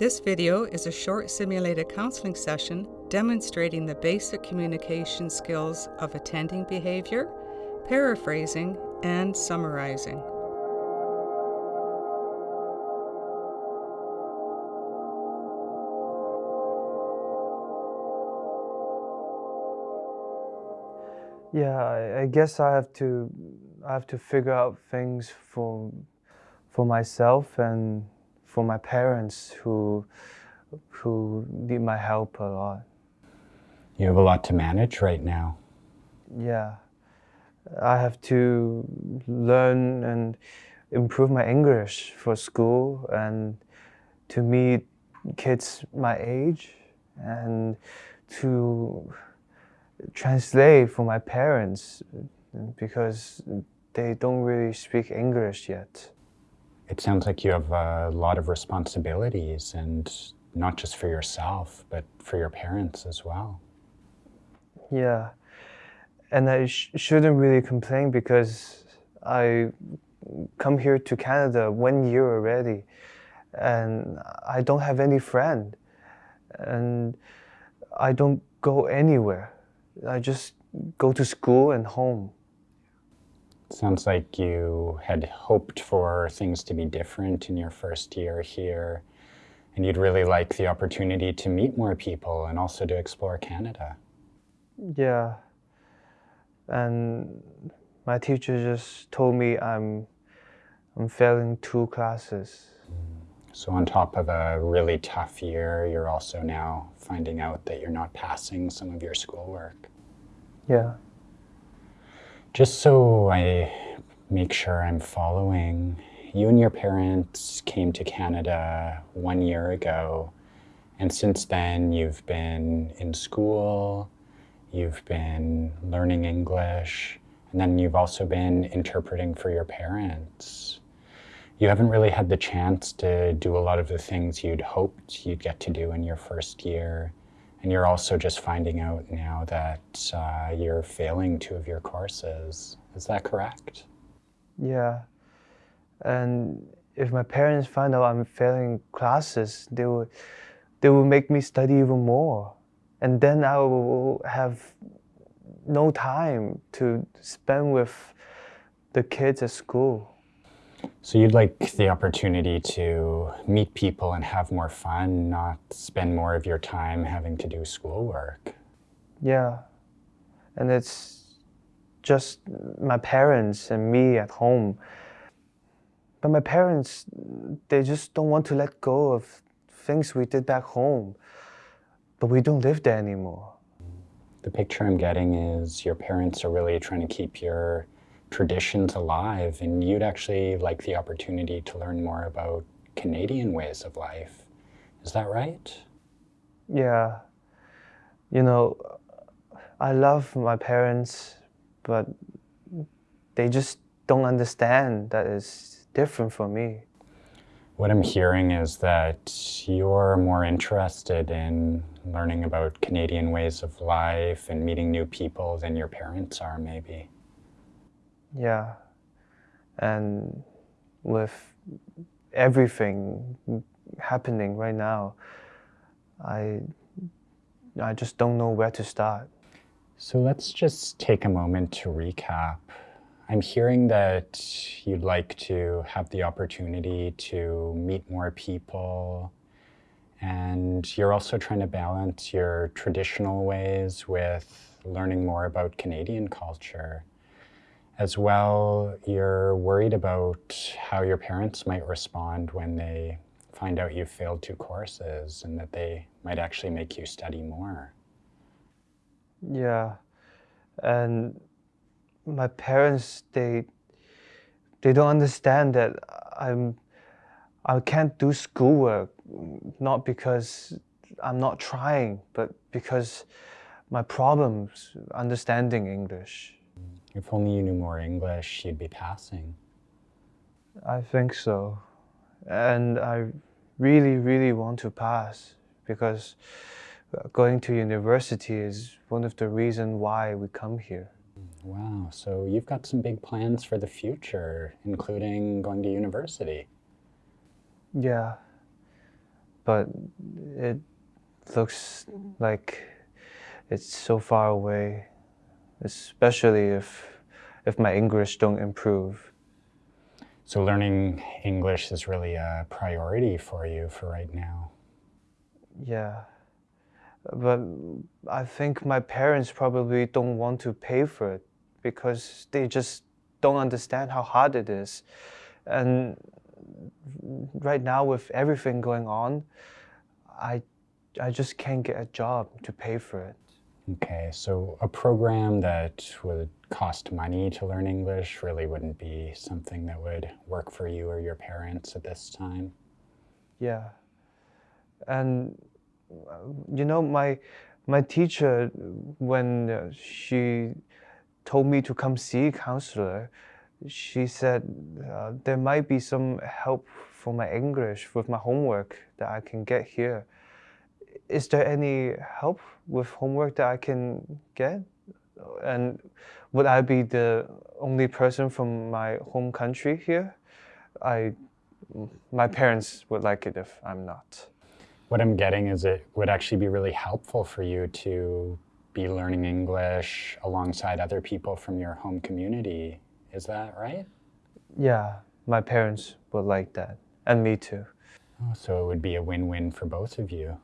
This video is a short simulated counseling session demonstrating the basic communication skills of attending behavior, paraphrasing, and summarizing. Yeah, I, guess I have to I have to figure out things for for myself and for my parents who who need my help a lot. You have a lot to manage right now. Yeah. I have to learn and improve my English for school and to meet kids my age and to translate for my parents because they don't really speak English yet. It sounds like you have a lot of responsibilities and not just for yourself, but for your parents as well. Yeah, and I sh shouldn't really complain because I come here to Canada one year already and I don't have any friend and I don't go anywhere. I just go to school and home. Sounds like you had hoped for things to be different in your first year here, and you'd really like the opportunity to meet more people and also to explore Canada. Yeah, and my teacher just told me I'm, I'm failing two classes. So on top of a really tough year, you're also now finding out that you're not passing some of your schoolwork. Yeah. Just so I make sure I'm following, you and your parents came to Canada one year ago, and since then you've been in school, you've been learning English, and then you've also been interpreting for your parents. You haven't really had the chance to do a lot of the things you'd hoped you'd get to do in your first year. And you're also just finding out now that uh, you're failing two of your courses. Is that correct? Yeah. And if my parents find out I'm failing classes, they will, they will make me study even more. And then I will have no time to spend with the kids at school. So you'd like the opportunity to meet people and have more fun, not spend more of your time having to do schoolwork. Yeah. And it's just my parents and me at home. But my parents, they just don't want to let go of things we did back home. But we don't live there anymore. The picture I'm getting is your parents are really trying to keep your traditions alive and you'd actually like the opportunity to learn more about Canadian ways of life. Is that right? Yeah. You know, I love my parents, but they just don't understand that it's different for me. What I'm hearing is that you're more interested in learning about Canadian ways of life and meeting new people than your parents are, maybe. Yeah. And with everything happening right now, I, I just don't know where to start. So let's just take a moment to recap. I'm hearing that you'd like to have the opportunity to meet more people and you're also trying to balance your traditional ways with learning more about Canadian culture. As well, you're worried about how your parents might respond when they find out you failed two courses and that they might actually make you study more. Yeah, and my parents, they, they don't understand that I'm, I can't do schoolwork, not because I'm not trying, but because my problems understanding English. If only you knew more English, you'd be passing. I think so. And I really, really want to pass because going to university is one of the reasons why we come here. Wow, so you've got some big plans for the future, including going to university. Yeah. but it looks like it's so far away, especially if if my English don't improve. So learning English is really a priority for you for right now. Yeah. But I think my parents probably don't want to pay for it because they just don't understand how hard it is. And right now with everything going on, I I just can't get a job to pay for it. Okay, so a program that would cost money to learn English really wouldn't be something that would work for you or your parents at this time. Yeah. And uh, you know my my teacher when uh, she told me to come see a counselor, she said uh, there might be some help for my English with my homework that I can get here. Is there any help with homework that I can get? And would I be the only person from my home country here? I, my parents would like it if I'm not. What I'm getting is it would actually be really helpful for you to be learning English alongside other people from your home community. Is that right? Yeah, my parents would like that, and me too. Oh, so it would be a win-win for both of you.